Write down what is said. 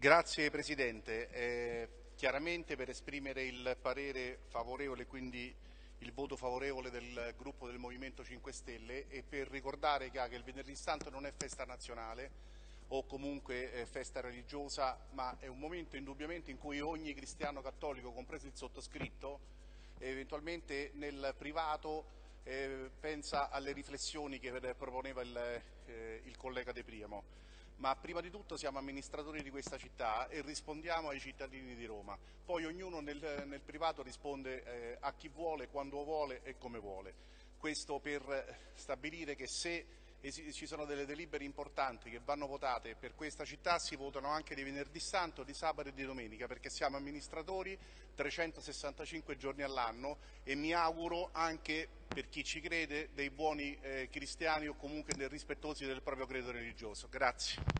Grazie Presidente. Eh, chiaramente per esprimere il parere favorevole, quindi il voto favorevole del gruppo del Movimento 5 Stelle e per ricordare che, il Venerdì Santo non è festa nazionale o comunque festa religiosa, ma è un momento indubbiamente in cui ogni cristiano cattolico, compreso il sottoscritto, eventualmente nel privato eh, pensa alle riflessioni che proponeva il, eh, il collega De Priamo ma prima di tutto siamo amministratori di questa città e rispondiamo ai cittadini di Roma. Poi ognuno nel, nel privato risponde eh, a chi vuole, quando vuole e come vuole. Questo per stabilire che se ci sono delle delibere importanti che vanno votate per questa città, si votano anche di venerdì santo, di sabato e di domenica, perché siamo amministratori 365 giorni all'anno e mi auguro anche per chi ci crede dei buoni eh, cristiani o comunque dei rispettosi del proprio credo religioso. Grazie.